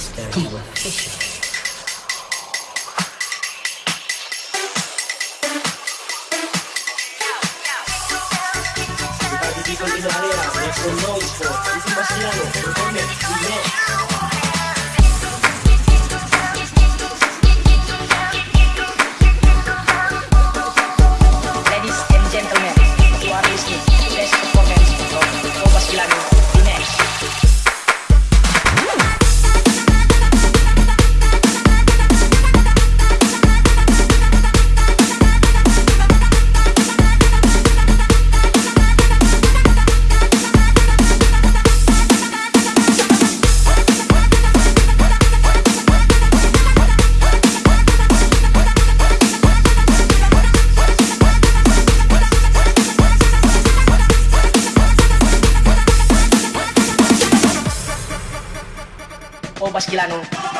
Mr. Official. Participa en primavera, nuestro noise for, es más claro, propone, y Pasquilano.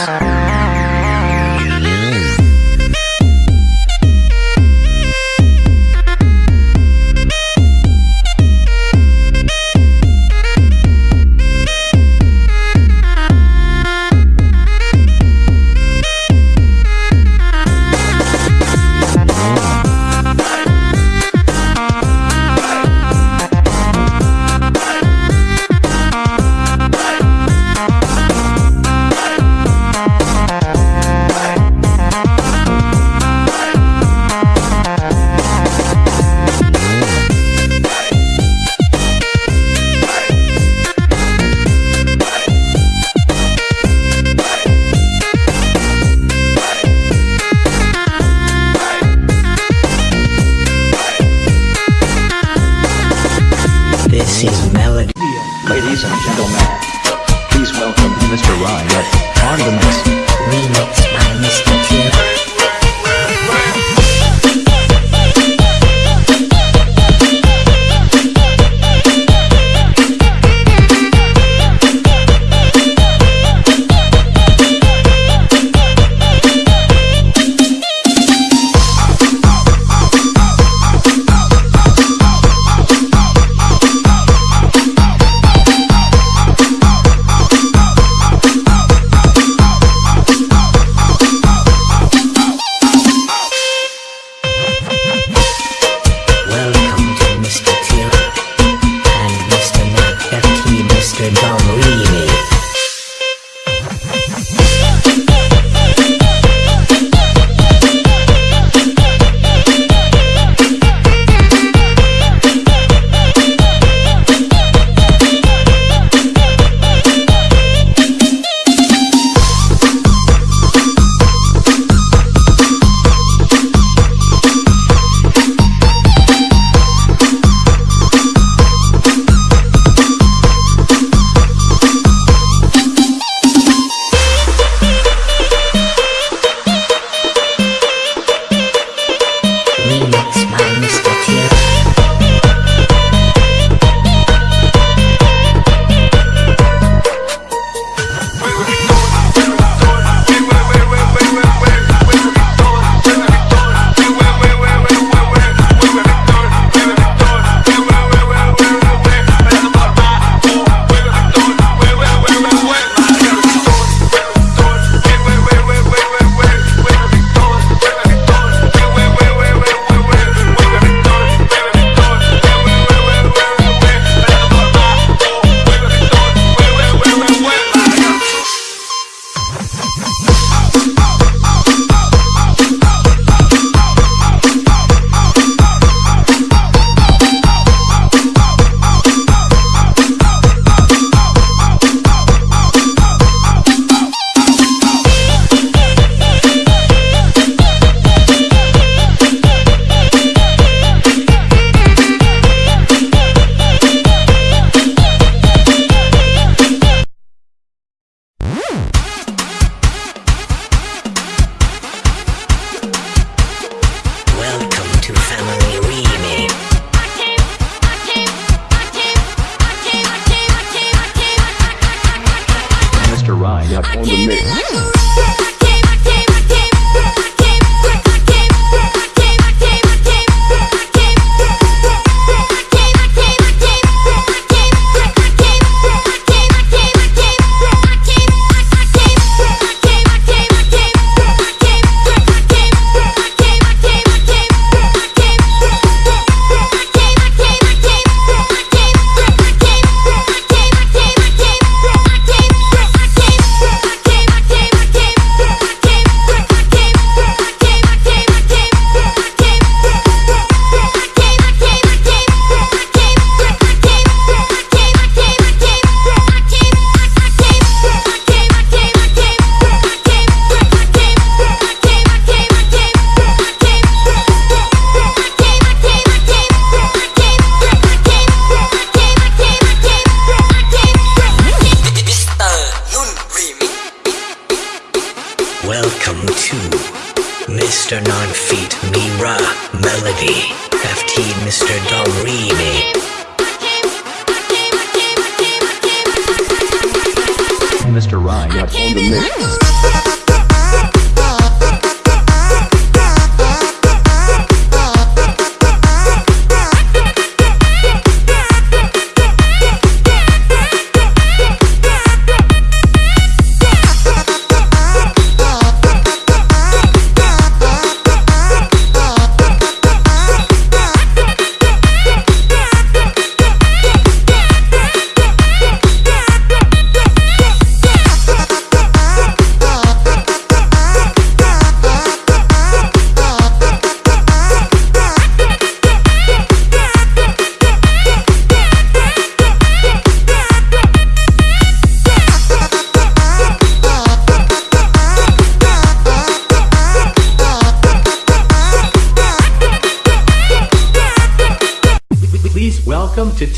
ride up on the mix.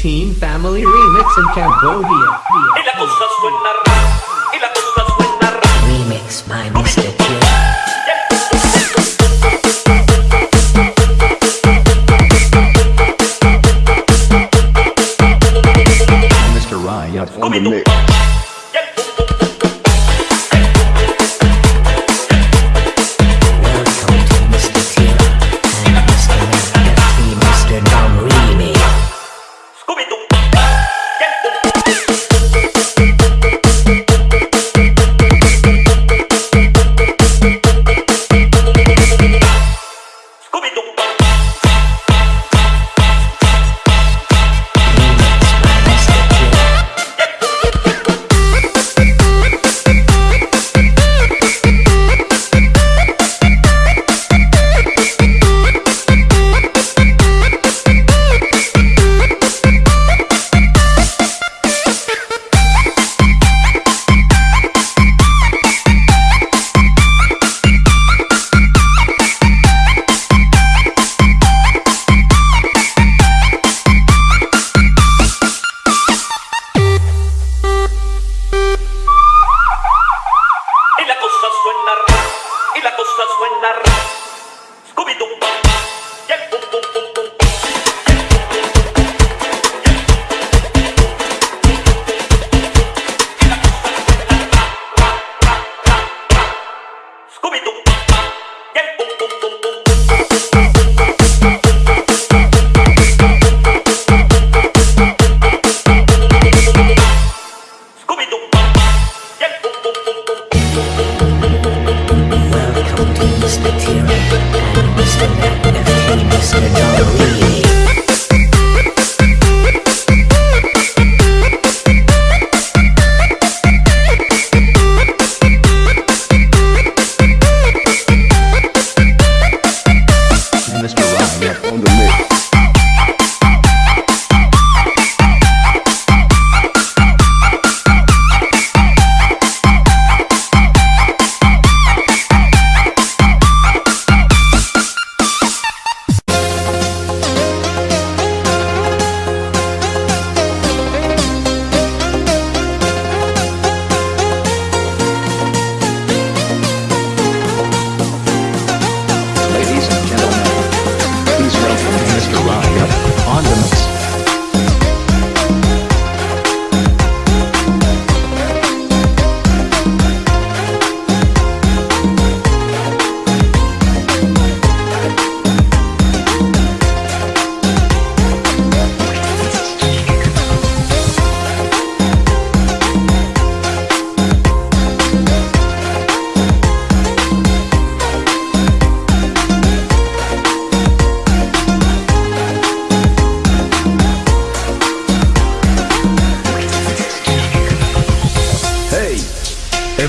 Teen Family Remix in Cambodia.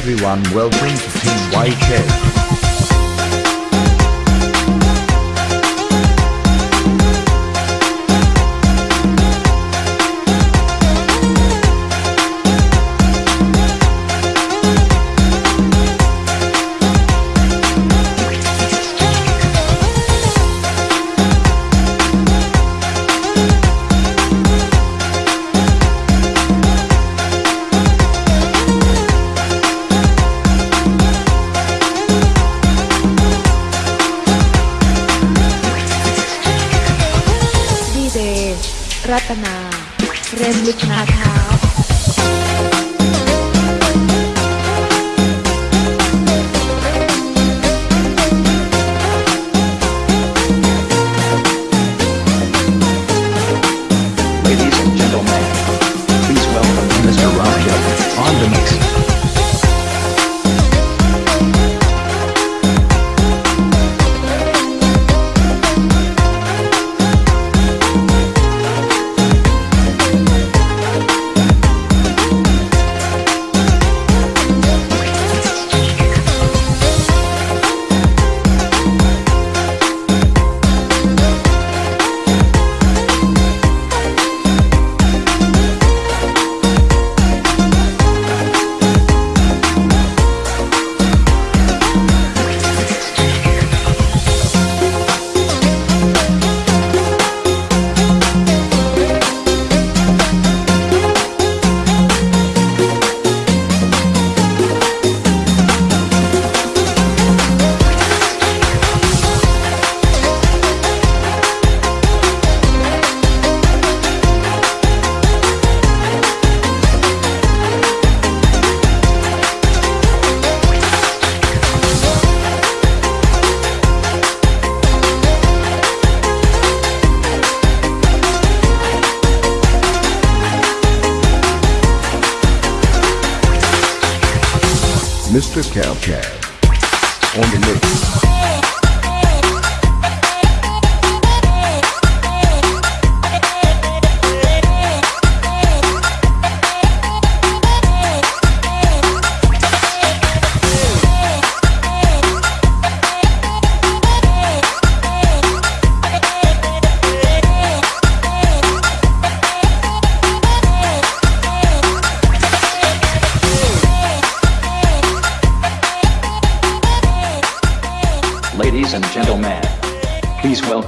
Everyone, welcome to Team YK.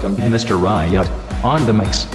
Welcome Mr. Riot, on the mix.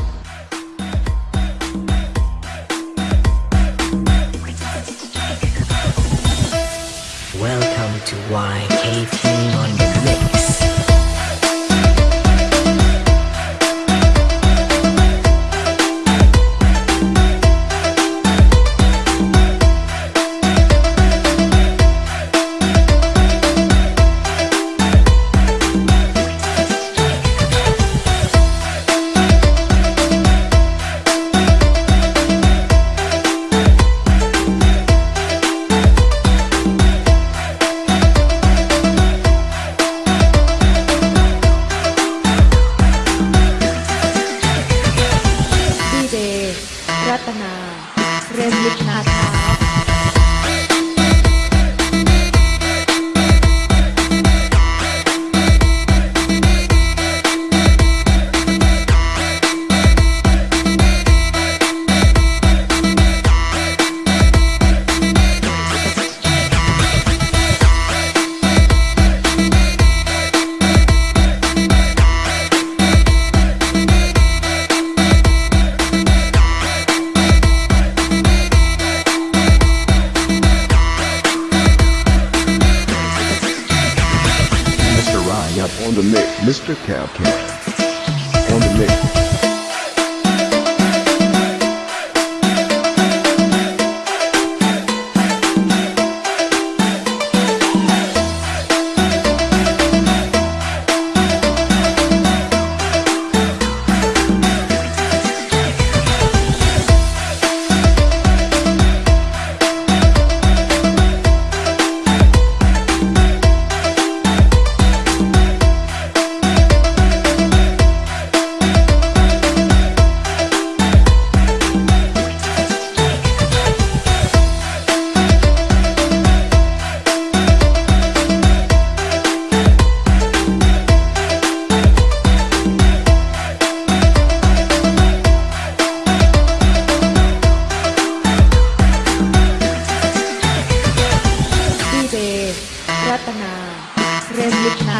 ka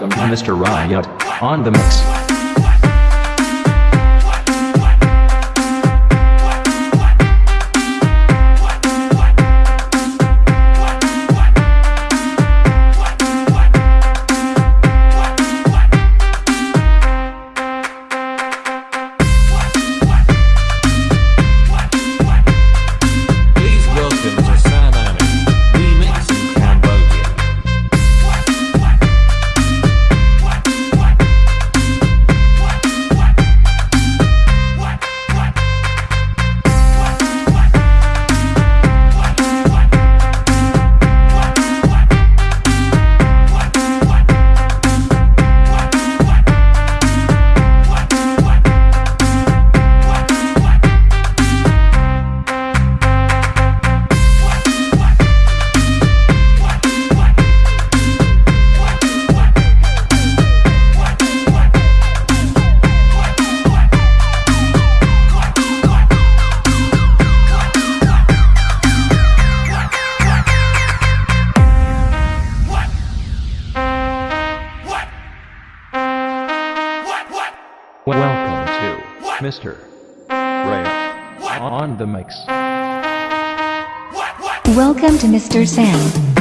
Welcome to Mr. Riot on the mix. Mr. Ray on the mix. Welcome to Mr. San.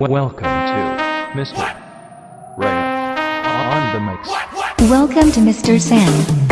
Welcome to Mr. Ray on the mix. Welcome to Mr. San.